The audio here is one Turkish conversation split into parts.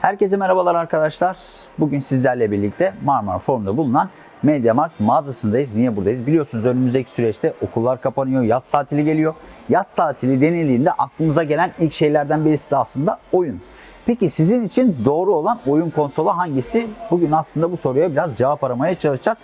Herkese merhabalar arkadaşlar. Bugün sizlerle birlikte Marmara Forum'da bulunan MediaMarkt mağazasındayız. Niye buradayız? Biliyorsunuz önümüzdeki süreçte okullar kapanıyor, yaz tatili geliyor. Yaz tatili denildiğinde aklımıza gelen ilk şeylerden birisi de aslında oyun. Peki sizin için doğru olan oyun konsolu hangisi? Bugün aslında bu soruya biraz cevap aramaya çalışacağız.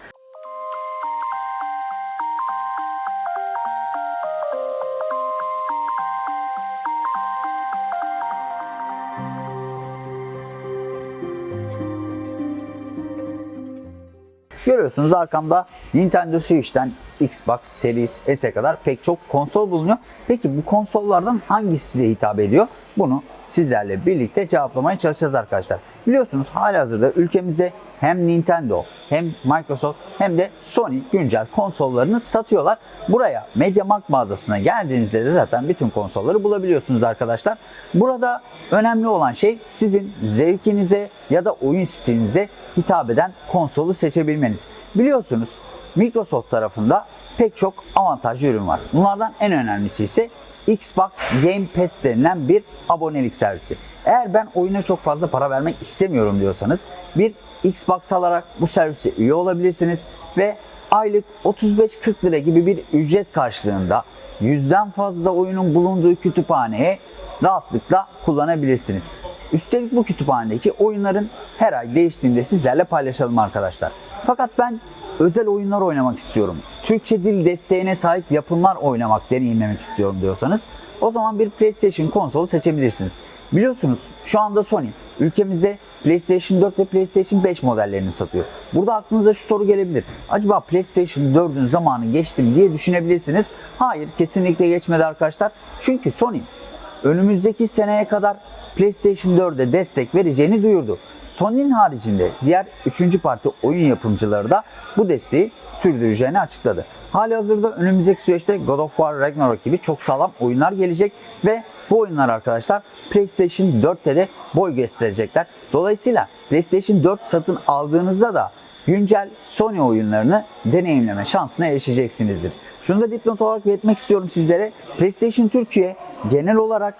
Görüyorsunuz arkamda Nintendo Switch'ten Xbox Series S'e kadar pek çok konsol bulunuyor. Peki bu konsollardan hangisi size hitap ediyor? Bunu sizlerle birlikte cevaplamaya çalışacağız arkadaşlar. Biliyorsunuz halihazırda ülkemizde hem Nintendo hem Microsoft hem de Sony güncel konsollarını satıyorlar. Buraya MediaMarkt mağazasına geldiğinizde de zaten bütün konsolları bulabiliyorsunuz arkadaşlar. Burada önemli olan şey sizin zevkinize ya da oyun stilinize hitap eden konsolu seçebilmeniz. Biliyorsunuz Microsoft tarafında pek çok avantajlı ürün var. Bunlardan en önemlisi ise Xbox Game Pass denilen bir abonelik servisi. Eğer ben oyuna çok fazla para vermek istemiyorum diyorsanız bir Xbox alarak bu servise üye olabilirsiniz ve aylık 35-40 lira gibi bir ücret karşılığında yüzden fazla oyunun bulunduğu kütüphaneye rahatlıkla kullanabilirsiniz. Üstelik bu kütüphanedeki oyunların her ay değiştiğinde sizlerle paylaşalım arkadaşlar. Fakat ben özel oyunlar oynamak istiyorum. Türkçe dil desteğine sahip yapımlar oynamak, deneyimlemek istiyorum diyorsanız o zaman bir PlayStation konsolu seçebilirsiniz. Biliyorsunuz şu anda Sony ülkemizde PlayStation 4 ve PlayStation 5 modellerini satıyor. Burada aklınıza şu soru gelebilir. Acaba PlayStation 4'ün zamanı geçti mi diye düşünebilirsiniz. Hayır kesinlikle geçmedi arkadaşlar. Çünkü Sony önümüzdeki seneye kadar PlayStation 4'e destek vereceğini duyurdu. Sony'nin haricinde diğer 3. parti oyun yapımcıları da bu desteği sürdüreceğini açıkladı. Hali hazırda önümüzdeki süreçte God of War Ragnarok gibi çok sağlam oyunlar gelecek ve bu oyunlar arkadaşlar PlayStation 4'te de boy gösterecekler. Dolayısıyla PlayStation 4 satın aldığınızda da güncel Sony oyunlarını deneyimleme şansına erişeceksinizdir. Şunu da dipnot olarak belirtmek istiyorum sizlere. PlayStation Türkiye genel olarak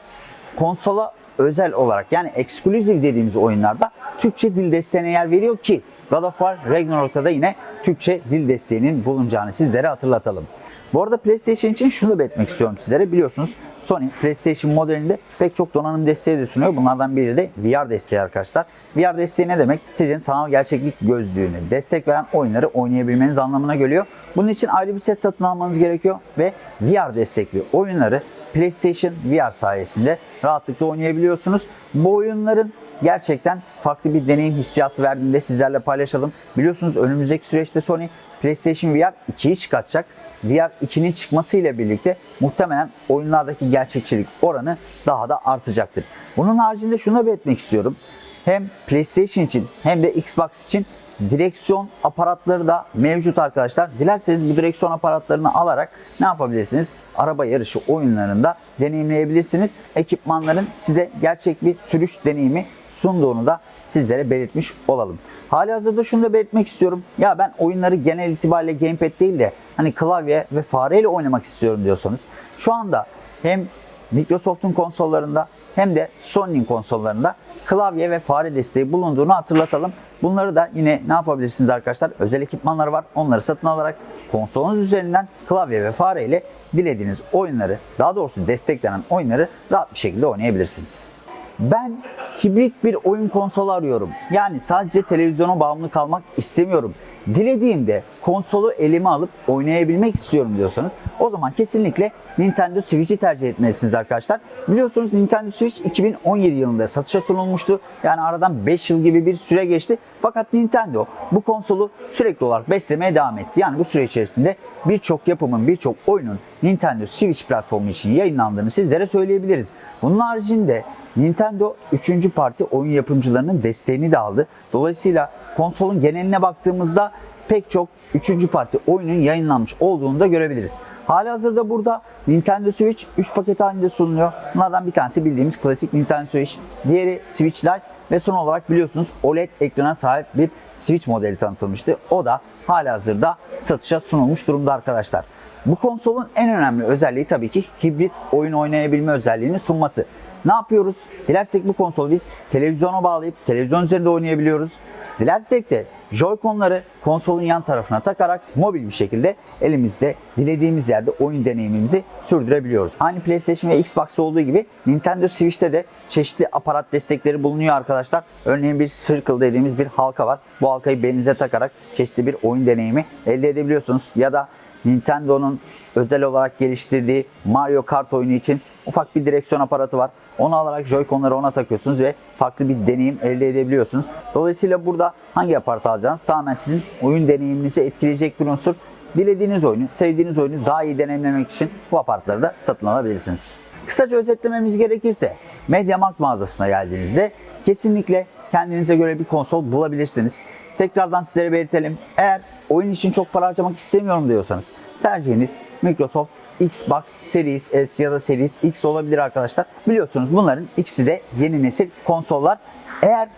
konsola özel olarak yani exclusive dediğimiz oyunlarda Türkçe dil desteğine yer veriyor ki God of War Ragnarok'ta da yine Türkçe dil desteğinin bulunacağını sizlere hatırlatalım. Bu arada PlayStation için şunu belirtmek istiyorum sizlere. Biliyorsunuz Sony PlayStation modelinde pek çok donanım desteği de sunuyor. Bunlardan biri de VR desteği arkadaşlar. VR desteği ne demek? Sizin sanal gerçeklik gözlüğünü destek veren oyunları oynayabilmeniz anlamına geliyor. Bunun için ayrı bir set satın almanız gerekiyor ve VR destekli oyunları PlayStation VR sayesinde rahatlıkla oynayabiliyorsunuz. Bu oyunların gerçekten farklı bir deneyim hissiyatı verdiğinde sizlerle paylaşalım. Biliyorsunuz önümüzdeki süreçte Sony PlayStation VR 2'yi çıkartacak. VR 2'nin çıkmasıyla birlikte muhtemelen oyunlardaki gerçekçilik oranı daha da artacaktır. Bunun haricinde şunu belirtmek istiyorum. Hem PlayStation için hem de Xbox için direksiyon aparatları da mevcut arkadaşlar. Dilerseniz bu direksiyon aparatlarını alarak ne yapabilirsiniz? Araba yarışı oyunlarında deneyimleyebilirsiniz. Ekipmanların size gerçek bir sürüş deneyimi sunduğunu da sizlere belirtmiş olalım. Hali hazırda şunu da belirtmek istiyorum. Ya ben oyunları genel itibariyle gamepad değil de hani klavye ve fareyle oynamak istiyorum diyorsanız şu anda hem Microsoft'un konsollarında hem de Sony'nin konsollarında klavye ve fare desteği bulunduğunu hatırlatalım. Bunları da yine ne yapabilirsiniz arkadaşlar? Özel ekipmanları var. Onları satın alarak konsolunuz üzerinden klavye ve fare ile dilediğiniz oyunları, daha doğrusu desteklenen oyunları rahat bir şekilde oynayabilirsiniz. Ben hibrit bir oyun konsolu arıyorum. Yani sadece televizyona bağımlı kalmak istemiyorum. Dilediğimde konsolu elime alıp oynayabilmek istiyorum diyorsanız o zaman kesinlikle Nintendo Switch'i tercih etmelisiniz arkadaşlar. Biliyorsunuz Nintendo Switch 2017 yılında satışa sunulmuştu. Yani aradan 5 yıl gibi bir süre geçti. Fakat Nintendo bu konsolu sürekli olarak beslemeye devam etti. Yani bu süre içerisinde birçok yapımın, birçok oyunun Nintendo Switch platformu için yayınlandığını sizlere söyleyebiliriz. Bunun haricinde Nintendo 3. parti oyun yapımcılarının desteğini de aldı. Dolayısıyla konsolun geneline baktığımızda pek çok 3. parti oyunun yayınlanmış olduğunu da görebiliriz. Hali hazırda burada Nintendo Switch 3 paket halinde sunuluyor. Bunlardan bir tanesi bildiğimiz klasik Nintendo Switch. Diğeri Switch Lite ve son olarak biliyorsunuz OLED ekrana sahip bir Switch modeli tanıtılmıştı. O da hali hazırda satışa sunulmuş durumda arkadaşlar. Bu konsolun en önemli özelliği tabii ki hibrit oyun oynayabilme özelliğini sunması. Ne yapıyoruz? Dilersek bu konsolu biz televizyona bağlayıp televizyon üzerinde oynayabiliyoruz. Dilersek de Joy-Con'ları konsolun yan tarafına takarak mobil bir şekilde elimizde dilediğimiz yerde oyun deneyimimizi sürdürebiliyoruz. Aynı PlayStation ve Xbox'ta olduğu gibi Nintendo Switch'te de çeşitli aparat destekleri bulunuyor arkadaşlar. Örneğin bir Circle dediğimiz bir halka var. Bu halkayı belinize takarak çeşitli bir oyun deneyimi elde edebiliyorsunuz. Ya da Nintendo'nun özel olarak geliştirdiği Mario Kart oyunu için ufak bir direksiyon aparatı var. Onu alarak Joy-Con'ları ona takıyorsunuz ve farklı bir deneyim elde edebiliyorsunuz. Dolayısıyla burada hangi aparatı alacağınız tamamen sizin oyun deneyiminizi etkileyecek bir unsur. Dilediğiniz oyunu, sevdiğiniz oyunu daha iyi deneyimlemek için bu aparatları da satın alabilirsiniz. Kısaca özetlememiz gerekirse MediaMarkt mağazasına geldiğinizde kesinlikle kendinize göre bir konsol bulabilirsiniz. Tekrardan sizlere belirtelim. Eğer oyun için çok para harcamak istemiyorum diyorsanız tercihiniz Microsoft Xbox Series S ya da Series X olabilir arkadaşlar. Biliyorsunuz bunların ikisi de yeni nesil konsollar. Eğer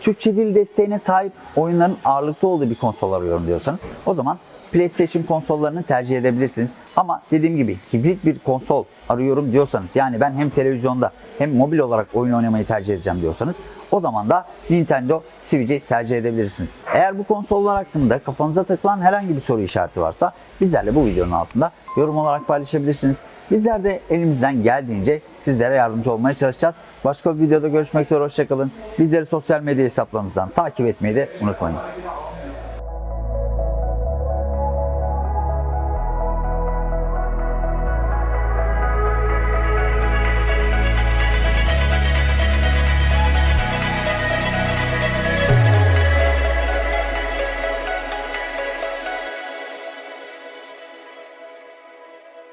Türkçe dil desteğine sahip oyunların ağırlıklı olduğu bir konsol arıyorum diyorsanız o zaman PlayStation konsollarını tercih edebilirsiniz. Ama dediğim gibi hibrit bir konsol arıyorum diyorsanız yani ben hem televizyonda hem mobil olarak oyun oynamayı tercih edeceğim diyorsanız o zaman da Nintendo Switch'i tercih edebilirsiniz. Eğer bu konsollar hakkında kafanıza takılan herhangi bir soru işareti varsa bizlerle bu videonun altında yorum olarak paylaşabilirsiniz. Bizler de elimizden geldiğince sizlere yardımcı olmaya çalışacağız. Başka bir videoda görüşmek üzere hoşçakalın. Bizleri sosyal medya hesaplarımızdan takip etmeyi de unutmayın.